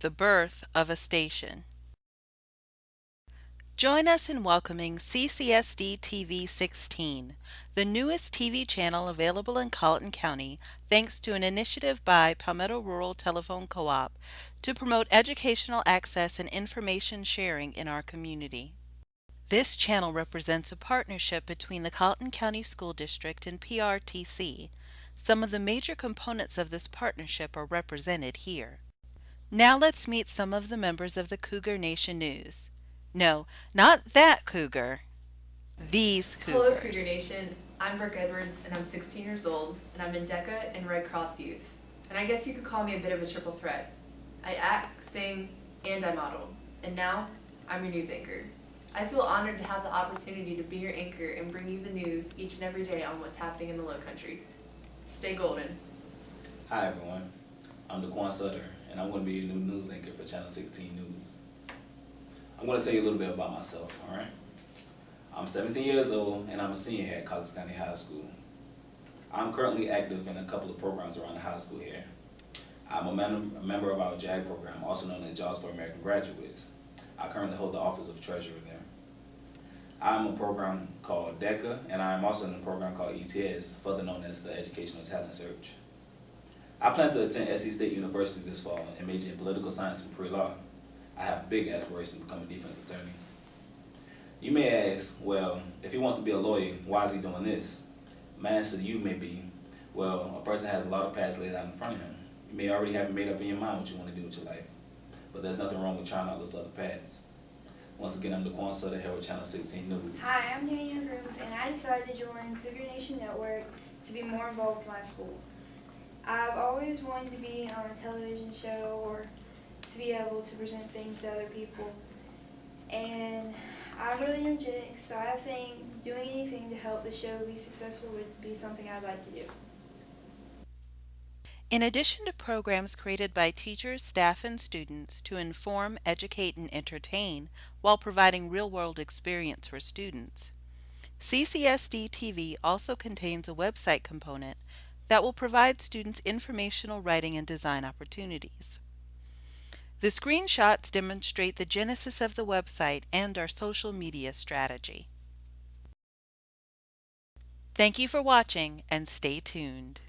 the birth of a station. Join us in welcoming CCSD TV 16, the newest TV channel available in Colleton County thanks to an initiative by Palmetto Rural Telephone Co-op to promote educational access and information sharing in our community. This channel represents a partnership between the Colleton County School District and PRTC. Some of the major components of this partnership are represented here. Now let's meet some of the members of the Cougar Nation News. No, not that cougar. These cougars. Hello, Cougar Nation. I'm Brooke Edwards, and I'm 16 years old, and I'm in DECA and Red Cross Youth. And I guess you could call me a bit of a triple threat. I act, sing, and I model. And now, I'm your news anchor. I feel honored to have the opportunity to be your anchor and bring you the news each and every day on what's happening in the Low Country. Stay golden. Hi everyone, I'm DeQuan Sutter, and I'm going to be your new news anchor for Channel 16 News. I'm going to tell you a little bit about myself, alright? I'm 17 years old, and I'm a senior here at Colleton County High School. I'm currently active in a couple of programs around the high school here. I'm a, mem a member of our JAG program, also known as Jobs for American Graduates. I currently hold the office of treasurer there. I'm a program called DECA, and I'm also in a program called ETS, further known as the Educational Talent Search. I plan to attend SC State University this fall and major in political science and pre-law. I have big aspirations to become a defense attorney. You may ask, well, if he wants to be a lawyer, why is he doing this? My answer to you may be, well, a person has a lot of paths laid out in front of him. You may already have made up in your mind what you want to do with your life, but there's nothing wrong with trying out those other paths. Once again, I'm DeQuan Sutter here with Channel 16 News. Hi, I'm Daniel Grooms, and I decided to join Cougar Nation Network to be more involved with my school. I've always wanted to be on a television show or to be able to present things to other people. And I'm really energetic, so I think doing anything to help the show be successful would be something I'd like to do. In addition to programs created by teachers, staff, and students to inform, educate, and entertain while providing real-world experience for students, CCSD TV also contains a website component that will provide students informational writing and design opportunities. The screenshots demonstrate the genesis of the website and our social media strategy. Thank you for watching and stay tuned.